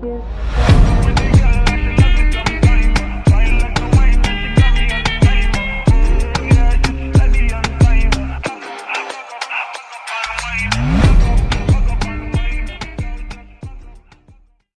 kiss.